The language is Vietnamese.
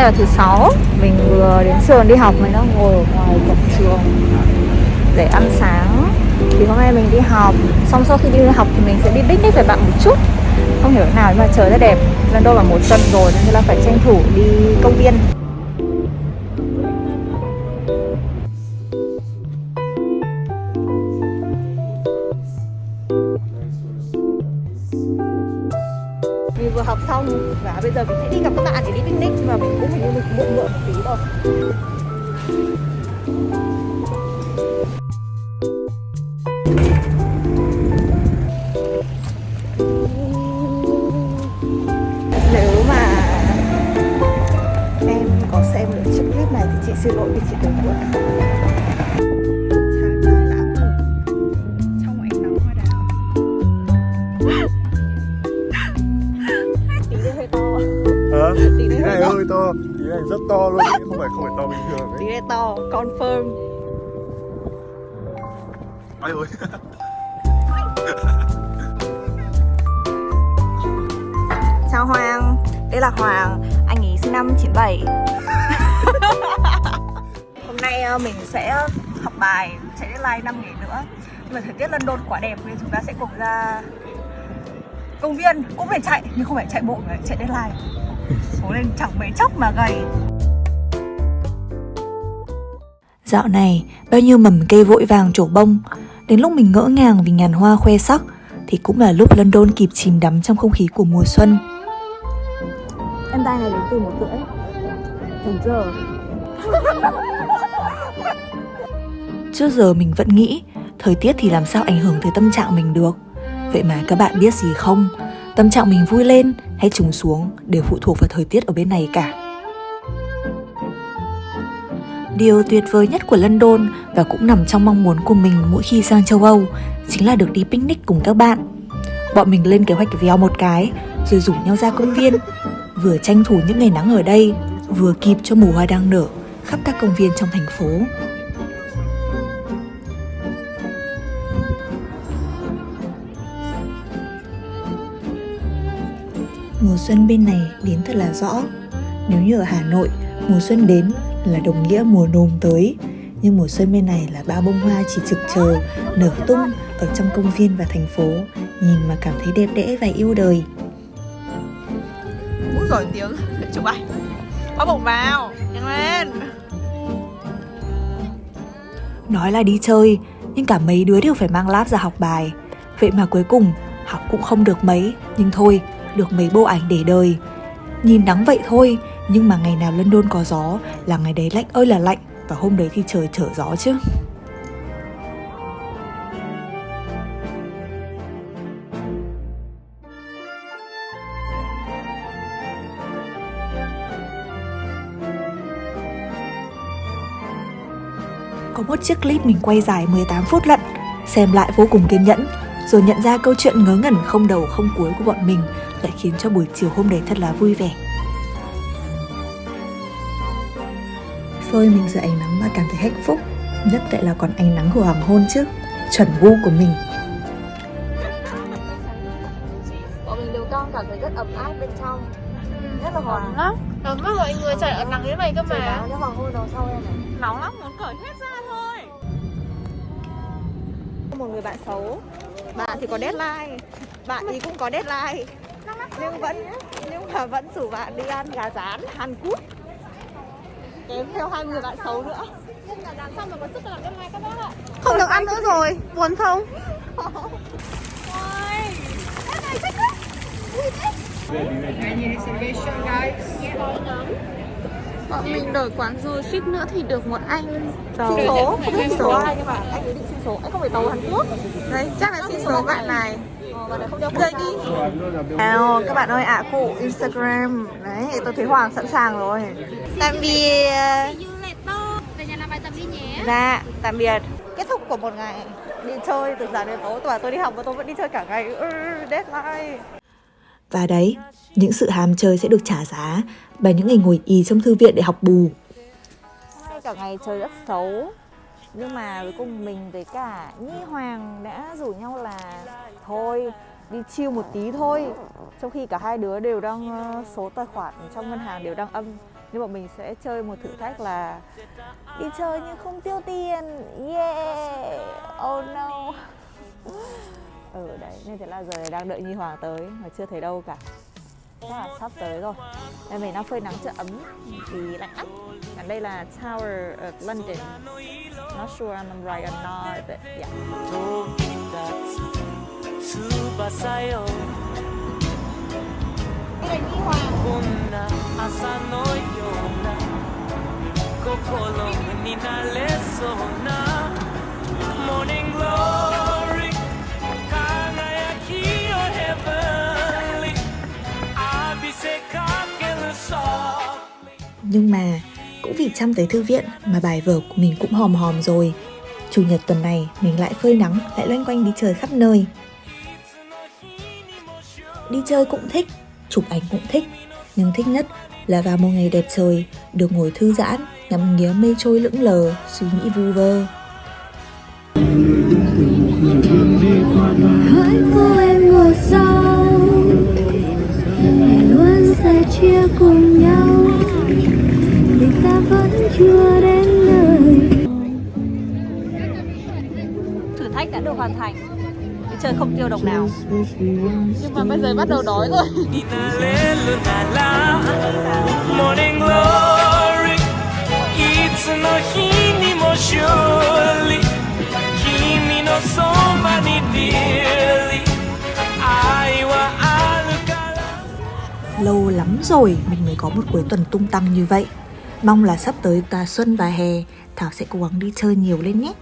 nay là thứ sáu. Mình vừa đến trường đi học, Mình đang ngồi ở ngoài cổng trường Để ăn sáng. Thì hôm nay mình đi học. Xong sau khi đi học thì mình sẽ đi picnic với bạn một chút. Không hiểu thế nào nhưng mà trời rất đẹp. Lần đâu là mùa xuân rồi, Nên là phải tranh thủ đi công viên. Xong. Và bây giờ mình sẽ đi gặp các bạn để đi picnic mà mình cũng hình như mình muộn muộn một tí rồi Nếu mà em có xem được chiếc clip này thì chị xin lỗi vì chị đừng muộn Hả? Tí Tí này hơi to. Tí này rất to luôn không phải không phải to bình thường tí ấy. này to confirm. Ai ơi. Chào Hoàng. Đây là Hoàng. Anh ấy sinh năm 97 Hôm nay ờ, mình sẽ học bài Chạy deadline 5 ngày nữa. Nhưng mà thời tiết London quá đẹp Nên chúng ta sẽ cùng ra công viên. Cũng phải chạy Nhưng không phải chạy bộ mà chạy deadline Cố lên chẳng mấy chốc mà gầy. Dạo này, bao nhiêu mầm cây vội vàng trổ bông. Đến lúc mình ngỡ ngàng vì ngàn hoa khoe sắc Thì cũng là lúc London kịp chìm đắm trong không khí của mùa xuân. Em tay này đến từ một rưỡi ถึ giờ. Trước giờ mình vẫn nghĩ Thời tiết thì làm sao ảnh hưởng tới tâm trạng mình được. Vậy mà các bạn biết gì không? Tâm trạng mình vui lên hay trùng xuống Đều phụ thuộc vào thời tiết ở bên này cả Điều tuyệt vời nhất của London và cũng nằm trong mong muốn của mình mỗi khi sang châu Âu chính là được đi picnic cùng các bạn. Bọn mình lên kế hoạch véo một cái rồi rủ nhau ra công viên, vừa tranh thủ những ngày nắng ở đây, vừa kịp cho mùa hoa đang nở khắp các công viên trong thành phố. Mùa xuân bên này đến thật là rõ. Nếu như ở Hà Nội, mùa xuân đến là đồng nghĩa mùa nồm tới. Nhưng mùa xuân bên này là bao bông hoa chỉ trực chờ, nở tung ở trong công viên và thành phố, nhìn mà cảm thấy đẹp đẽ và yêu đời. Úi giỏi tiếng Chụp ảnh Có bổng vào Nhanh lên Nói là đi chơi, nhưng cả mấy đứa đều phải mang lab ra học bài. Vậy mà cuối cùng, học cũng không được mấy, nhưng thôi, được mấy bộ ảnh để đời. Nhìn nắng vậy thôi, nhưng mà ngày nào London có gió là ngày đấy lạnh ơi là lạnh, và hôm đấy thì trời trở gió chứ. Có một chiếc clip mình quay dài 18 phút lận Xem lại vô cùng kiên nhẫn Rồi nhận ra câu chuyện ngớ ngẩn không đầu không cuối của bọn mình lại khiến cho buổi chiều hôm đấy thật là vui vẻ. Phơi mình dưới ánh nắng mà cảm thấy hạnh phúc Nhất lại là còn ánh nắng của hoàng hôn chứ Chuẩn gu của mình. Bọn mình đều con cảm thấy rất ấm áp bên trong. Rất là hòa. lắm. Ấm lắm mọi người trời ở nắng như này cơ Trời mà báo cho hoàng hôn đằng sau em này. Nóng lắm muốn cởi hết ra thôi. Một người bạn xấu. Bạn thì có deadline. Bạn thì cũng có deadline nhưng vẫn nhưng mà vẫn rủ bạn đi ăn gà rán Hàn Quốc. Kèm theo hai người bạn xấu nữa. Xong rồi có sức làm cho mai các bác ạ không được ăn nữa rồi buồn không? Bọn mình đổi quán rồi suýt nữa thì được một anh. Xin số không biết xin số ai nhưng mà anh ấy định xin số anh không phải tàu Hàn Quốc. Đấy chắc là xin số bạn này Nào các bạn ơi ạ cụ Instagram. Đấy tôi thấy Hoàng sẵn sàng rồi. Tạm biệt. Về nhà làm bài tập đi nhé Dạ, tạm biệt. Kết thúc của một ngày đi chơi từ sáng đến tối Và tôi đi học và tôi vẫn đi chơi cả ngày. Ừ, Deadline. Và đấy, những sự ham chơi sẽ được trả giá Bằng những ngày ngồi ì trong thư viện để học bù. Cả ngày trời rất xấu nhưng mà cuối cùng mình với cả Nhi Hoàng đã rủ nhau là Thôi, đi chiêu một tí thôi. Trong khi cả hai đứa đều đang ờ, số tài khoản trong ngân hàng đều đang âm. Nhưng bọn mình sẽ chơi một thử thách là đi chơi nhưng không tiêu tiền. Yeah! Oh no! Ừ đấy, nên thế là giờ đang đợi Nhi Hoàng tới mà chưa thấy đâu cả chắc là sắp tới rồi. Đây mình đang phơi nắng cho ấm, thì lạnh lắm. Còn đây là Tower of London. Not sure I'm right or not but yeah Đây là Nhi dạ. Hoàng Nhưng mà cũng vì chăm tới thư viện mà bài vở của mình cũng hòm hòm rồi. Chủ nhật tuần này mình lại phơi nắng, lại loanh quanh đi chơi khắp nơi. Đi chơi cũng thích, chụp ảnh cũng thích, nhưng thích nhất là vào một ngày đẹp trời, được ngồi thư giãn, ngắm nghía mây trôi lững lờ, suy nghĩ vu vơ. Hỡi cô em ngồi sau hẹn luôn sẽ chia cùng chưa đến nơi. Thử thách đã được hoàn thành. Để chơi không tiêu đồng nào. Nhưng mà bây giờ bắt đầu đói rồi. Lâu lắm rồi mình mới có một cuối tuần tung tăng như vậy. Mong là sắp tới tà xuân và hè, Thảo sẽ cố gắng đi chơi nhiều lên nhé.